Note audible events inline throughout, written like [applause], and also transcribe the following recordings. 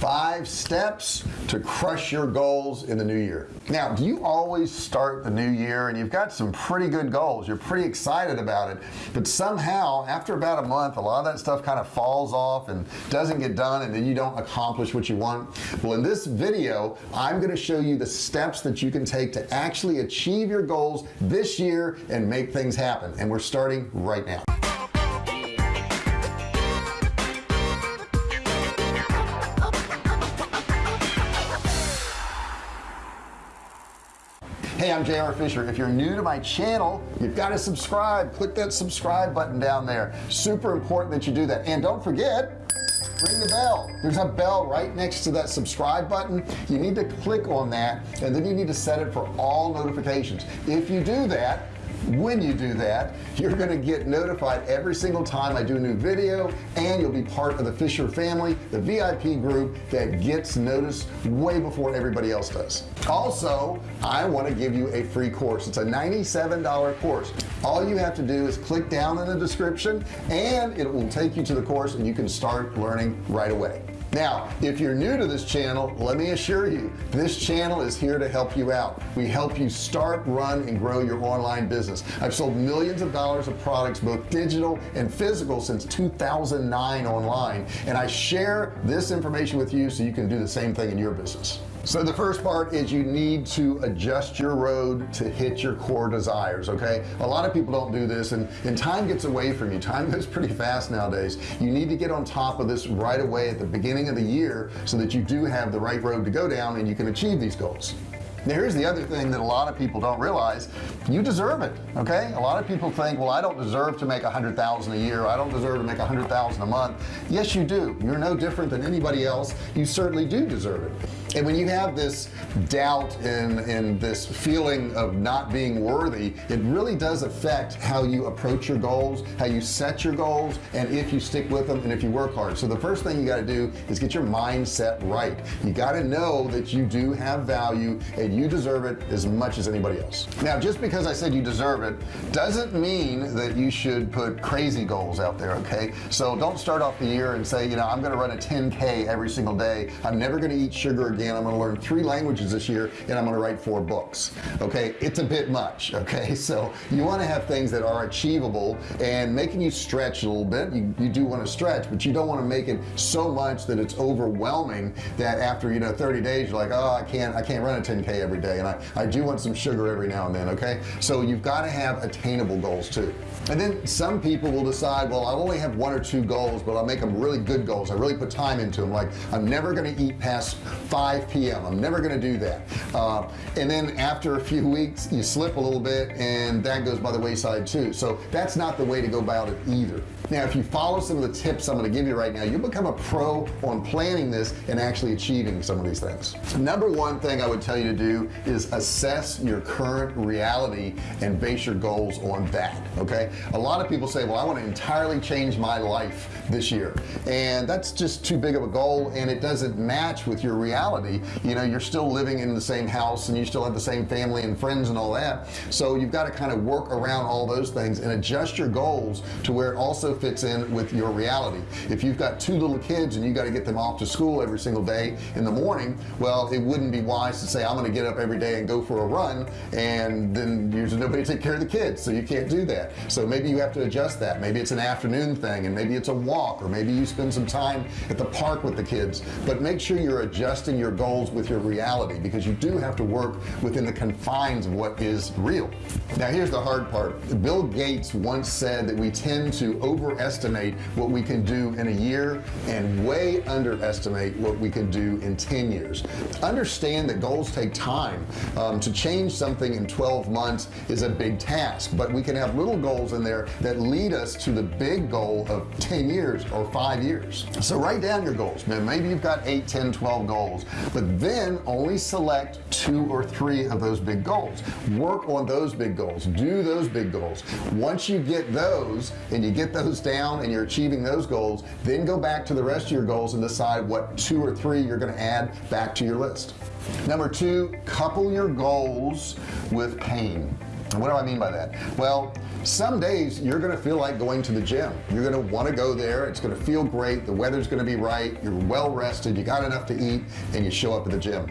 five steps to crush your goals in the new year. Now do you always start the new year and you've got some pretty good goals? You're pretty excited about it but somehow after about a month a lot of that stuff kind of falls off and doesn't get done and then you don't accomplish what you want? Well in this video I'm going to show you the steps that you can take to actually achieve your goals this year and make things happen and we're starting right now hey I'm JR Fisher. If you're new to my channel you've got to subscribe. Click that subscribe button down there. Super important that you do that. And don't forget ring the bell. There's a bell right next to that subscribe button. You need to click on that and then you need to set it for all notifications. If you do that when you do that you're going to get notified every single time I do a new video and you'll be part of the Fisher family the VIP group that gets noticed way before everybody else does. Also I want to give you a free course. It's a $97 course. All you have to do is click down in the description and it will take you to the course and you can start learning right away now if you're new to this channel let me assure you this channel is here to help you out. We help you start run and grow your online business. I've sold millions of dollars of products both digital and physical since 2009 online and I share this information with you so you can do the same thing in your business so the first part is you need to adjust your road to hit your core desires okay? A lot of people don't do this and and time gets away from you. Time goes pretty fast nowadays. You need to get on top of this right away at the beginning of the year so that you do have the right road to go down and you can achieve these goals. Now here's the other thing that a lot of people don't realize. You deserve it okay? A lot of people think well I don't deserve to make a hundred thousand a year. I don't deserve to make a hundred thousand a month. Yes you do. You're no different than anybody else. You certainly do deserve it and when you have this doubt and this feeling of not being worthy it really does affect how you approach your goals how you set your goals and if you stick with them and if you work hard. So the first thing you got to do is get your mindset right. You got to know that you do have value and you deserve it as much as anybody else. Now just because I said you deserve it doesn't mean that you should put crazy goals out there okay? So don't start off the year and say you know I'm gonna run a 10k every single day. I'm never gonna eat sugar again again I'm to learn three languages this year and I'm going to write four books okay? It's a bit much [laughs] okay? So you want to have things that are achievable and making you stretch a little bit. You, you do want to stretch but you don't want to make it so much that it's overwhelming that after you know 30 days you're like oh I can't I can't run a 10k every day and I I do want some sugar every now and then okay? So you've got to have attainable goals too. And then some people will decide well I only have one or two goals but I'll make them really good goals. I really put time into them like I'm never going to eat past 5 5 p.m. I'm never to do that. Uh, and then after a few weeks you slip a little bit and that goes by the wayside too. So that's not the way to go about it either. Now if you follow some of the tips I'm going to give you right now you'll become a pro on planning this and actually achieving some of these things. Number one thing I would tell you to do is assess your current reality and base your goals on that okay? A lot of people say well I want to entirely change my life this year and that's just too big of a goal and it doesn't match with your reality you know you're still living in the same house and you still have the same family and friends and all that. So you've got to kind of work around all those things and adjust your goals to where it also fits in with your reality. If you've got two little kids and you got to get them off to school every single day in the morning well it wouldn't be wise to say I'm going to get up every day and go for a run and then there's nobody to take care of the kids so you can't do that. So maybe you have to adjust that. Maybe it's an afternoon thing and maybe it's a walk or maybe you spend some time at the park with the kids. But make sure you're adjusting your goals with your reality because you do have to work within the confines of what is real. Now here's the hard part. Bill Gates once said that we tend to overestimate what we can do in a year and way underestimate what we can do in 10 years. Understand that goals take time. Um, to change something in 12 months is a big task but we can have little goals in there that lead us to the big goal of 10 years or five years. So write down your goals. Man maybe you've got 8 10 12 goals but then only select two or three of those big goals. Work on those big goals. Do those big goals. Once you get those and you get those down and you're achieving those goals then go back to the rest of your goals and decide what two or three you're going to add back to your list. Number two couple your goals with pain what do I mean by that? Well some days you're gonna feel like going to the gym. You're gonna want to go there. It's gonna feel great. The weather's gonna be right. You're well rested. You got enough to eat and you show up at the gym.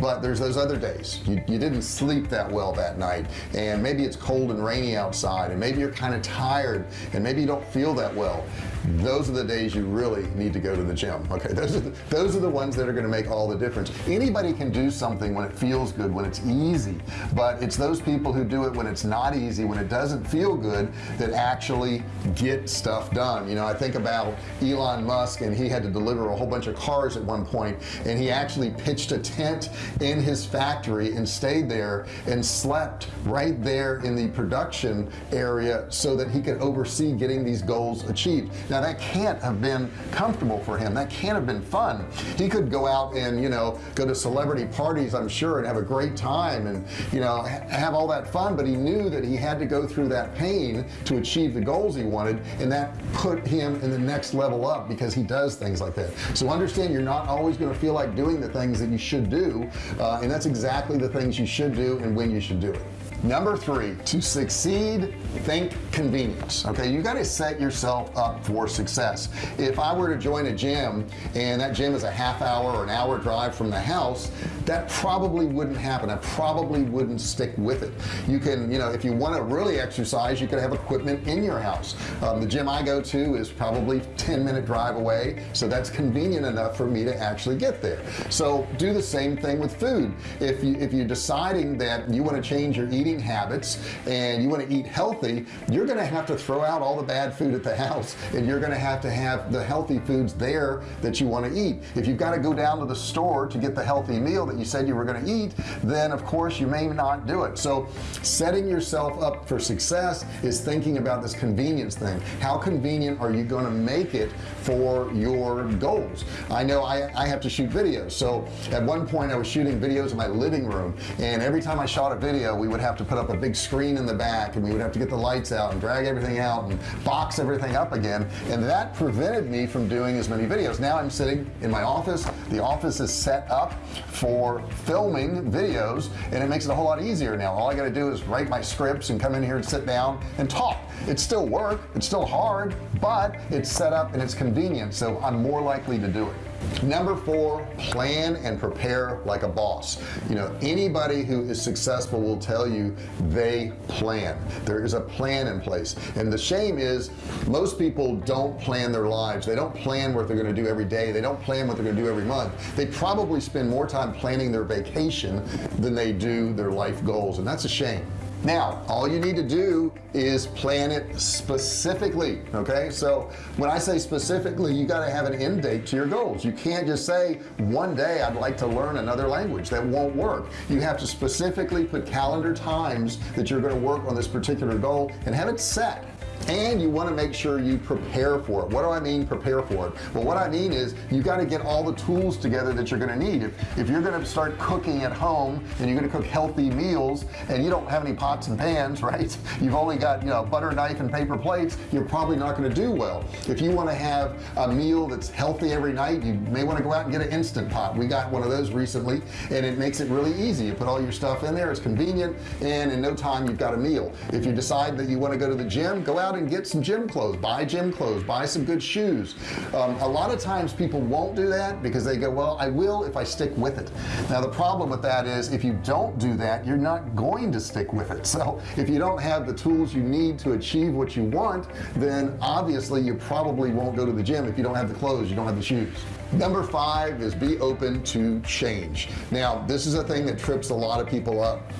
But there's those other days. You, you didn't sleep that well that night and maybe it's cold and rainy outside and maybe you're kind of tired and maybe you don't feel that well those are the days you really need to go to the gym okay? Those are the, those are the ones that are going to make all the difference. Anybody can do something when it feels good when it's easy but it's those people who do it when it's not easy when it doesn't feel good that actually get stuff done. You know I think about Elon Musk and he had to deliver a whole bunch of cars at one point and he actually pitched a tent in his factory and stayed there and slept right there in the production area so that he could oversee getting these goals achieved now that can't have been comfortable for him. That can't have been fun. He could go out and you know go to celebrity parties I'm sure and have a great time and you know ha have all that fun but he knew that he had to go through that pain to achieve the goals he wanted and that put him in the next level up because he does things like that. So understand you're not always going to feel like doing the things that you should do uh, and that's exactly the things you should do and when you should do it number three to succeed think convenience. Okay you got to set yourself up for success. If I were to join a gym and that gym is a half hour or an hour drive from the house that probably wouldn't happen. I probably wouldn't stick with it. You can you know if you want to really exercise you could have equipment in your house. Um, the gym I go to is probably 10 minute drive away so that's convenient enough for me to actually get there. So do the same thing with food. If you if you're deciding that you want to change your eating habits and you want to eat healthy you're gonna have to throw out all the bad food at the house and you're gonna have to have the healthy foods there that you want to eat. If you've got to go down to the store to get the healthy meal that you said you were going to eat then of course you may not do it. So setting yourself up for success is thinking about this convenience thing. How convenient are you going to make it for your goals? I know I, I have to shoot videos. So at one point I was shooting videos in my living room and every time I shot a video we would have to put up a big screen in the back and we would have to get the lights out and drag everything out and box everything up again. And that prevented me from doing as many videos. Now I'm sitting in my office. The office is set up for filming videos and it makes it a whole lot easier now. All I got to do is write my scripts and come in here and sit down and talk. It's still work it's still hard but it's set up and it's convenient so I'm more likely to do it number four plan and prepare like a boss. You know anybody who is successful will tell you they plan. There is a plan in place. And the shame is most people don't plan their lives. They don't plan what they're going to do every day. They don't plan what they're going to do every month. They probably spend more time planning their vacation than they do their life goals and that's a shame now all you need to do is plan it specifically okay? So when I say specifically you got to have an end date to your goals. You can't just say one day I'd like to learn another language. That won't work. You have to specifically put calendar times that you're going to work on this particular goal and have it set and you want to make sure you prepare for it. What do I mean prepare for it? Well what I mean is you got to get all the tools together that you're going to need. If, if you're going to start cooking at home and you're going to cook healthy meals and you don't have any pots and pans [laughs] right? You've only got you know butter knife and paper plates you're probably not going to do well. If you want to have a meal that's healthy every night you may want to go out and get an instant pot. We got one of those recently and it makes it really easy. You put all your stuff in there it's convenient and in no time you've got a meal. If you decide that you want to go to the gym go out out and get some gym clothes buy gym clothes buy some good shoes. Um, a lot of times people won't do that because they go well I will if I stick with it. Now the problem with that is if you don't do that you're not going to stick with it. [laughs] So if you don't have the tools you need to achieve what you want then obviously you probably won't go to the gym if you don't have the clothes you don't have the shoes. Number five is be open to change. Now this is a thing that trips a lot of people up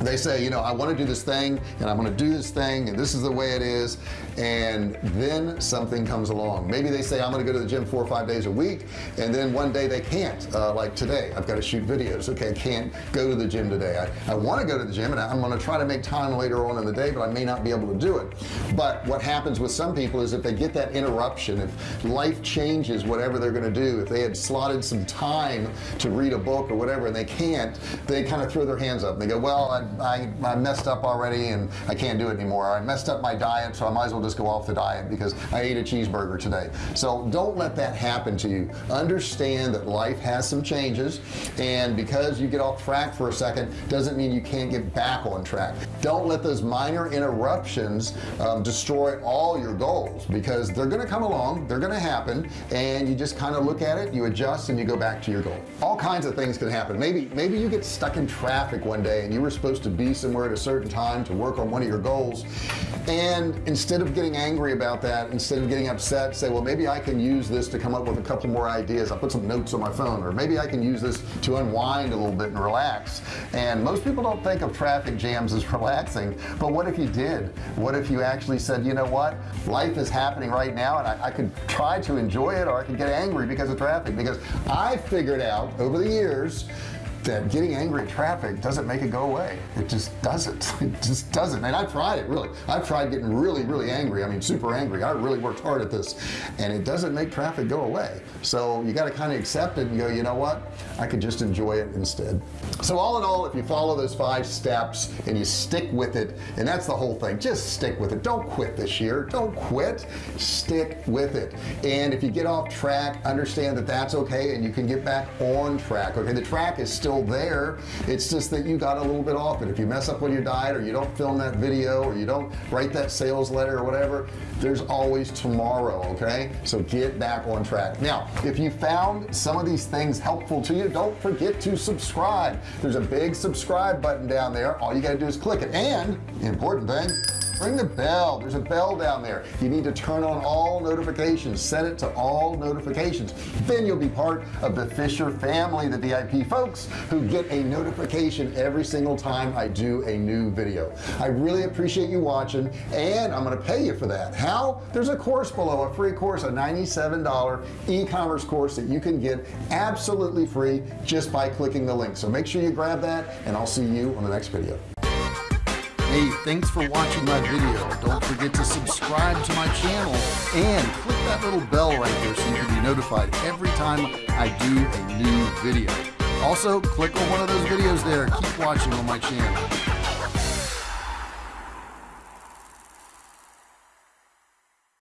they say you know I want to do this thing and I'm to do this thing and this is the way it is and then something comes along. Maybe they say I'm gonna go to the gym four or five days a week and then one day they can't uh, like today I've got to shoot videos. Okay I can't go to the gym today. I, I want to go to the gym and I'm gonna try to make time later on in the day but I may not be able to do it. But what happens with some people is if they get that interruption if life changes whatever they're gonna do if they had slotted some time to read a book or whatever and they can't they kind of throw their hands up. And they go well I, I, I messed up already and I can't do it anymore. I messed up my diet so I might as well just go off the diet because I ate a cheeseburger today. So don't let that happen to you. Understand that life has some changes and because you get off track for a second doesn't mean you can't get back on track. Don't let those minor interruptions um, destroy all your goals because they're gonna come along they're gonna happen and you just kind of look at it you adjust and you go back to your goal. All kinds of things can happen. Maybe maybe you get stuck in traffic one day and you were supposed to be somewhere at a certain time to work on one of your goals. And instead of getting angry about that instead of getting upset say well maybe I can use this to come up with a couple more ideas. I'll put some notes on my phone or maybe I can use this to unwind a little bit and relax. And most people don't think of traffic jams as [laughs] relaxing but what if you did? What if you actually said you know what? Life is happening right now and I, I could try to enjoy it or I could get angry because of traffic. Because I figured out over the years that getting angry at traffic doesn't make it go away. It just doesn't. [laughs] It just doesn't. And I've tried it really. I've tried getting really really angry. I mean super angry. I really worked hard at this. And it doesn't make traffic go away. So you got to kind of accept it and go you know what? I could just enjoy it instead. So all in all if you follow those five steps and you stick with it and that's the whole thing just stick with it. Don't quit this year. Don't quit. Stick with it. And if you get off track understand that that's okay and you can get back on track okay? The track is still still there. It's just that you got a little bit off it. If you mess up on your diet or you don't film that video or you don't write that sales letter or whatever there's always tomorrow okay? So get back on track. Now if you found some of these things helpful to you don't forget to subscribe. There's a big subscribe button down there. All you got to do is click it. And important thing ring the bell. There's a bell down there. You need to turn on all notifications. Set it to all notifications. Then you'll be part of the Fisher family the VIP folks who get a notification every single time I do a new video. I really appreciate you watching and I'm gonna pay you for that. How? There's a course below a free course a $97 e-commerce course that you can get absolutely free just by clicking the link. So make sure you grab that and I'll see you on the next video Hey, thanks for watching my video. Don't forget to subscribe to my channel and click that little bell right there so you can be notified every time I do a new video. Also, click on one of those videos there. Keep watching on my channel.